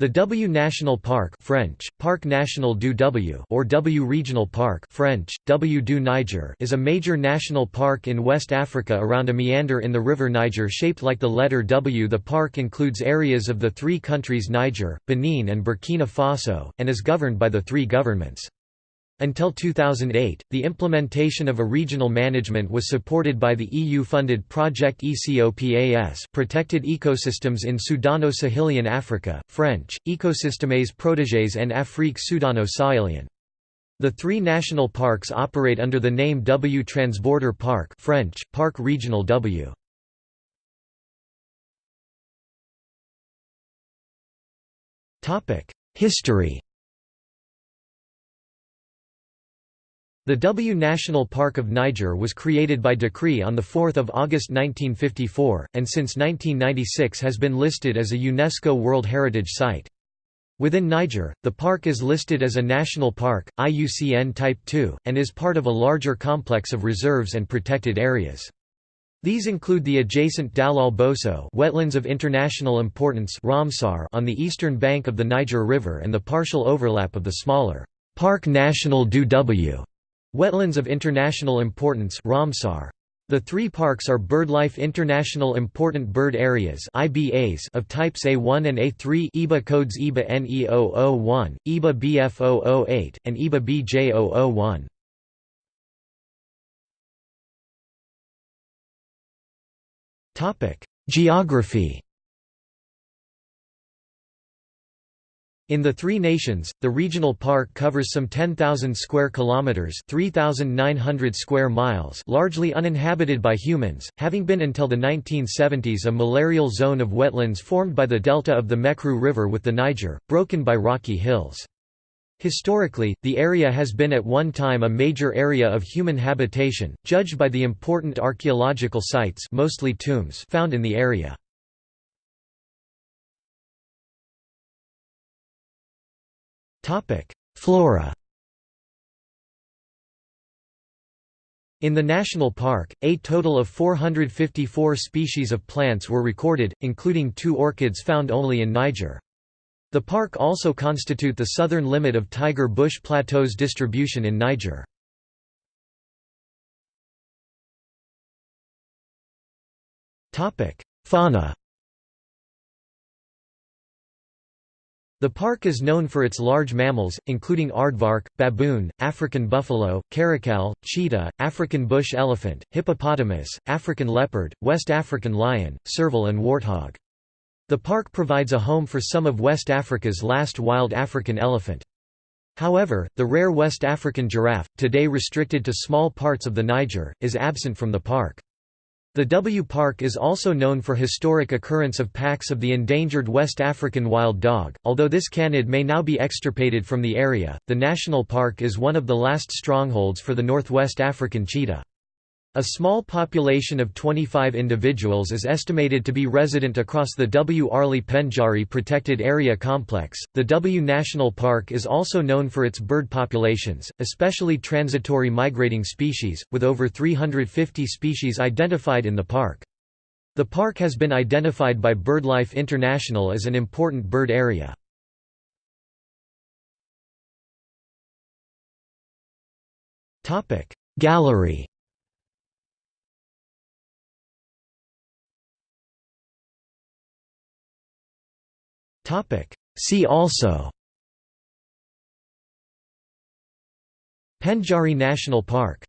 The W National Park French, Parc National du W or W Regional Park French, W du Niger is a major national park in West Africa around a meander in the river Niger shaped like the letter W. The park includes areas of the three countries Niger, Benin and Burkina Faso, and is governed by the three governments. Until 2008, the implementation of a regional management was supported by the EU-funded Project ECOPAS Protected Ecosystems in Sudano-Sahelian Africa, French, Écosystèmes protégés en Afrique Sudano-Sahelienne. The three national parks operate under the name W Transborder Park French, Parc Regional W. History The W National Park of Niger was created by decree on 4 August 1954, and since 1996 has been listed as a UNESCO World Heritage Site. Within Niger, the park is listed as a national park, IUCN Type II, and is part of a larger complex of reserves and protected areas. These include the adjacent Dallol Bosso wetlands of international importance Ramsar on the eastern bank of the Niger River and the partial overlap of the smaller Parc National du W Wetlands of International Importance Ramsar. The three parks are BirdLife International Important Bird Areas (IBAs) of types A1 and A3 EBA codes EBA NE001, EBA BF008, and EBA BJ001. Geography In the three nations, the regional park covers some 10,000 square kilometers, 3,900 square miles, largely uninhabited by humans, having been until the 1970s a malarial zone of wetlands formed by the delta of the Mekrou River with the Niger, broken by rocky hills. Historically, the area has been at one time a major area of human habitation, judged by the important archaeological sites mostly tombs found in the area. Topic: Flora. In the national park, a total of 454 species of plants were recorded, including two orchids found only in Niger. The park also constitute the southern limit of tiger bush plateau's distribution in Niger. Fauna The park is known for its large mammals, including aardvark, baboon, African buffalo, caracal, cheetah, African bush elephant, hippopotamus, African leopard, West African lion, serval and warthog. The park provides a home for some of West Africa's last wild African elephant. However, the rare West African giraffe, today restricted to small parts of the Niger, is absent from the park. The W Park is also known for historic occurrence of packs of the endangered West African wild dog. Although this canid may now be extirpated from the area, the national park is one of the last strongholds for the Northwest African cheetah. A small population of 25 individuals is estimated to be resident across the W. Arli Pendjari Protected Area Complex. The W National Park is also known for its bird populations, especially transitory migrating species, with over 350 species identified in the park. The park has been identified by BirdLife International as an important bird area. Gallery See also. Pendjari National Park